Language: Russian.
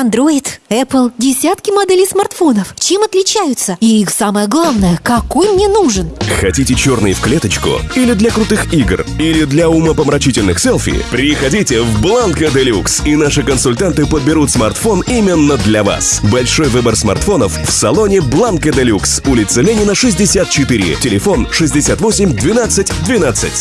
Android, Apple, десятки моделей смартфонов. Чем отличаются? И самое главное, какой мне нужен? Хотите черный в клеточку? Или для крутых игр? Или для умопомрачительных селфи? Приходите в Бланко Делюкс, и наши консультанты подберут смартфон именно для вас. Большой выбор смартфонов в салоне Бланко Делюкс, улица Ленина, 64, телефон 68 12 12.